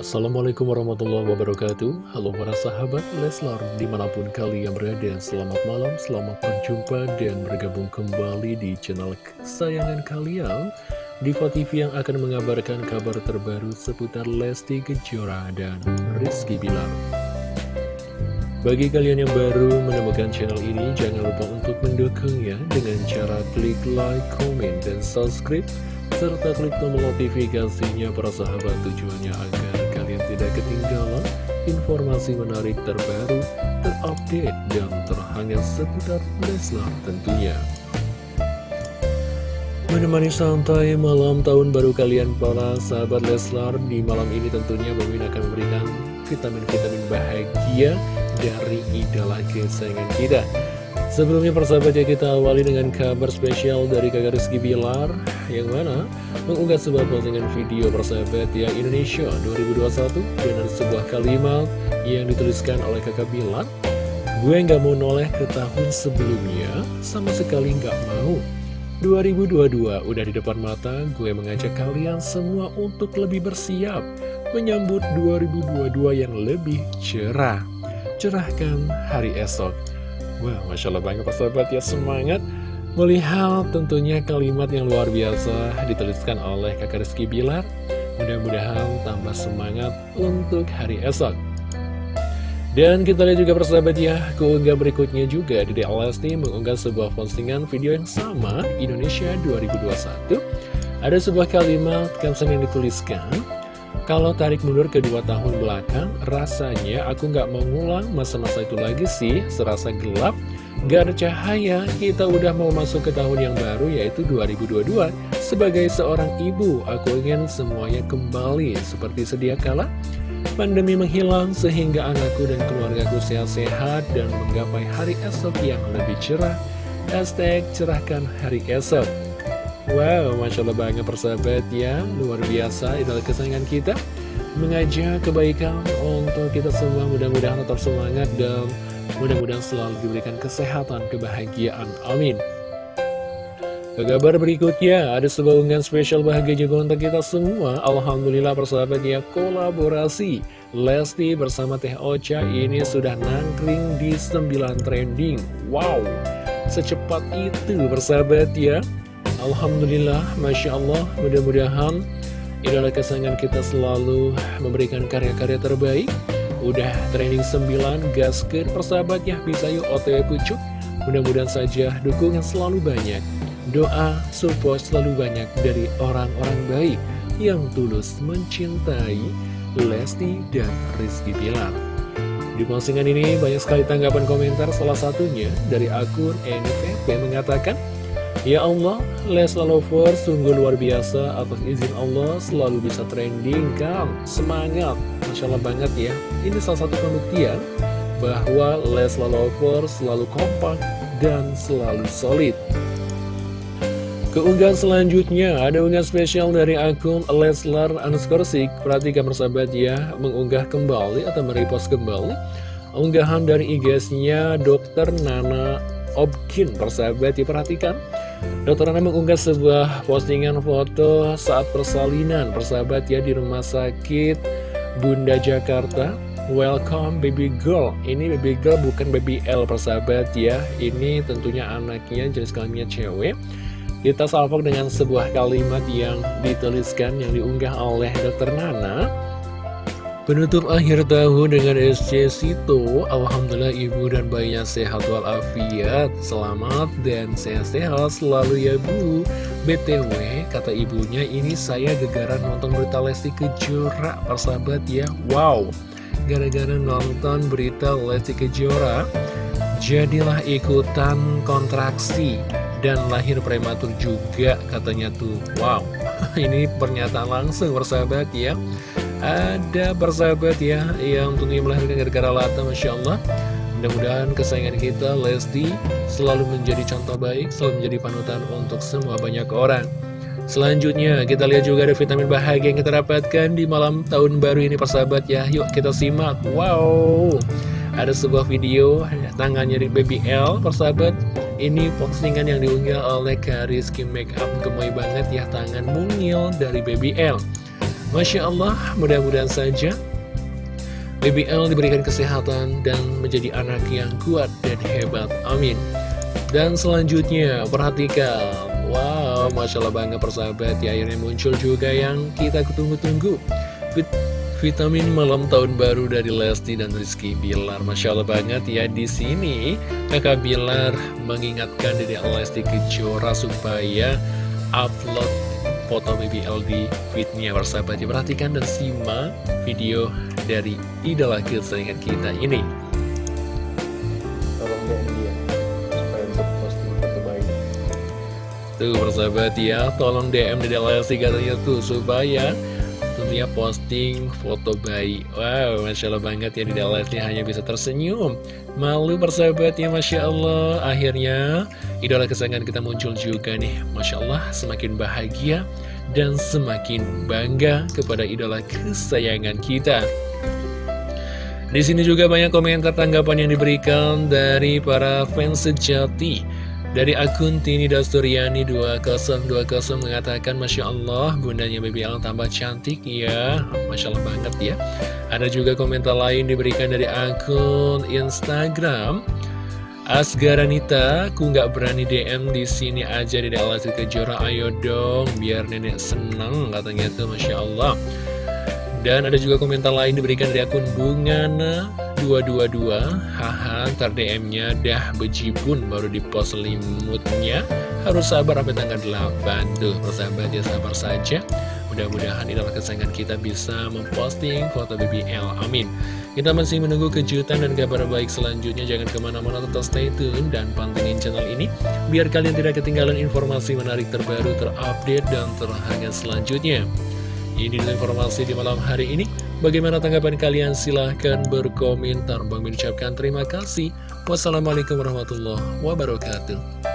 Assalamualaikum warahmatullahi wabarakatuh. Halo para sahabat Leslar Di mana pun kalian berada Selamat malam, selamat berjumpa Dan bergabung kembali di channel kesayangan kalian. Diva TV yang akan mengabarkan kabar terbaru Seputar Lesti Kejora dan Rizky Bilar. Bagi kalian yang baru menemukan channel ini Jangan lupa untuk mendukungnya Dengan cara klik like, komen, dan subscribe serta klik tombol notifikasinya para sahabat tujuannya agar informasi menarik terbaru, terupdate, dan terhangat seputar Leslar tentunya. Menemani santai malam tahun baru kalian para sahabat Leslar Di malam ini tentunya Bawin akan memberikan vitamin-vitamin bahagia dari idola kesayangan kita Sebelumnya persahabat ya kita awali dengan kabar spesial dari kakak Rizky Bilar Yang mana mengunggah sebuah postingan video persahabat ya Indonesia 2021 Dengan sebuah kalimat yang dituliskan oleh kakak Bilar Gue nggak mau noleh ke tahun sebelumnya Sama sekali nggak mau. 2022 udah di depan mata Gue mengajak kalian semua untuk lebih bersiap Menyambut 2022 yang lebih cerah. Cerahkan hari esok Wah, Masya Allah banget sahabat ya semangat Melihat tentunya kalimat yang luar biasa dituliskan oleh kakak Rizky Bilar. Mudah-mudahan tambah semangat untuk hari esok. Dan kita lihat juga persahabat ya, keunggah berikutnya juga. Di Lesti mengunggah sebuah postingan video yang sama Indonesia 2021. Ada sebuah kalimat caption yang dituliskan, kalau tarik mundur ke dua tahun belakang, rasanya aku nggak mau ngulang masa-masa itu lagi sih, serasa gelap, gak ada cahaya, kita udah mau masuk ke tahun yang baru yaitu 2022. Sebagai seorang ibu, aku ingin semuanya kembali seperti sedia kala. Pandemi menghilang sehingga anakku dan keluargaku sehat-sehat dan menggapai hari esok yang lebih cerah. Hashtag cerahkan hari esok. Wow, Masya Allah banget persahabat ya Luar biasa, idola kesayangan kita. Mengajak kebaikan untuk kita semua. Mudah-mudahan tetap semangat dan mudah-mudahan selalu diberikan kesehatan, kebahagiaan. Amin. Ke kabar berikutnya, ada sebuah unggahan spesial bahagia juga untuk kita semua. Alhamdulillah persahabat ya, kolaborasi Lesti bersama Teh Ocha ini sudah nangkring di 9 trending. Wow, secepat itu persahabat ya Alhamdulillah, Masya Allah, mudah-mudahan idola kesayangan kita selalu memberikan karya-karya terbaik. Udah training 9, gasker persahabat ya, bisa yuk otw pucuk. Mudah-mudahan saja dukungan selalu banyak. Doa, support selalu banyak dari orang-orang baik yang tulus mencintai Lesti dan Rizky Pilar. Di postingan ini banyak sekali tanggapan komentar, salah satunya dari akun NFP mengatakan, Ya Allah, Lesla Lover sungguh luar biasa atas izin Allah selalu bisa trending kan Semangat, Masya Allah banget ya. Ini salah satu pembuktian bahwa Lesla Lover selalu kompak dan selalu solid. Keunggahan selanjutnya ada unggahan spesial dari akun Leslar Anuskorsik Perhatikan persahabat ya mengunggah kembali atau merepost kembali Unggahan dari IG-nya Dr. Nana Obkin persahabat ya perhatikan Dokter Nana mengunggah sebuah postingan foto saat persalinan persahabat ya di rumah sakit Bunda Jakarta. Welcome baby girl. Ini baby girl bukan baby L persahabat ya. Ini tentunya anaknya jenis kelaminnya cewek. Kita salvok dengan sebuah kalimat yang dituliskan yang diunggah oleh Dokter Nana Penutup akhir tahun dengan SC Sito. Alhamdulillah ibu dan bayinya sehat walafiat. Selamat dan sehat-sehat selalu ya bu. BTW kata ibunya ini saya gegaran nonton berita Lesti Kejora Persahabat ya. Wow. Gara-gara nonton berita Lesti Kejora Jadilah ikutan kontraksi Dan lahir prematur juga katanya tuh. Wow. Ini pernyataan langsung persahabat ya ada persahabat ya yang tentunya melahirkan gara-gara lata Masya Allah. Mudah-mudahan kesayangan kita Lesti selalu menjadi contoh baik Selalu menjadi panutan untuk semua banyak orang. Selanjutnya kita lihat juga ada vitamin bahagia yang kita dapatkan di malam tahun baru ini persahabat ya. Yuk kita simak. Wow. Ada sebuah video tangannya di Baby L persahabat. Ini postingan yang diunggah oleh Kariski Makeup. Gemoy banget ya tangan mungil dari Baby L Masya Allah, mudah-mudahan saja BBL diberikan kesehatan dan menjadi anak yang kuat dan hebat. Amin. Dan selanjutnya, perhatikan. Wow, Masya Allah banget persahabat ya, akhirnya muncul juga yang kita tunggu-tunggu. Vitamin malam tahun baru dari Lesti dan Rizky Bilar. Masya Allah banget ya, di sini kakak Bilar mengingatkan dari Lesti Kejora supaya upload foto BBL di feednya. Persahabat ya perhatikan dan simak video dari idola kesayangan kita ini. Tolong DM dia supaya untuk posting foto bayi tuh persahabat ya tolong DM dari Lesti katanya tuh supaya tentunya posting foto bayi. Wow, Masya Allah banget ya di Lesti hanya bisa tersenyum. Malu persahabat ya Masya Allah. Akhirnya idola kesayangan kita muncul juga nih. Masya Allah semakin bahagia dan semakin bangga kepada idola kesayangan kita. Di sini juga banyak komentar tanggapan yang diberikan dari para fans sejati dari akun Tini Dasturiani 2020 mengatakan Masya Allah bundanya BBL tambah cantik ya. Masya Allah banget ya. Ada juga komentar lain diberikan dari akun Instagram. Asgaranita, aku nggak berani DM di sini aja di Dallas Kejora, ayo dong, biar nenek seneng katanya tuh, masya Allah. Dan ada juga komentar lain diberikan dari akun Bungana 222 Haha, ntar DM-nya dah bejibun baru di post selimutnya. Harus sabar sampai tanggal 8 Tuh, persahabat ya sabar saja. Mudah-mudahan idola kesayangan kita bisa memposting foto BBL Amin. Kita masih menunggu kejutan dan kabar baik selanjutnya. Jangan ke mana-mana tetap stay tune dan pantengin channel ini. Biar kalian tidak ketinggalan informasi menarik terbaru, terupdate, dan terhangat selanjutnya ini informasi di malam hari ini. Bagaimana tanggapan kalian? Silahkan berkomentar. Bang mengucapkan terima kasih. Wassalamualaikum warahmatullahi wabarakatuh.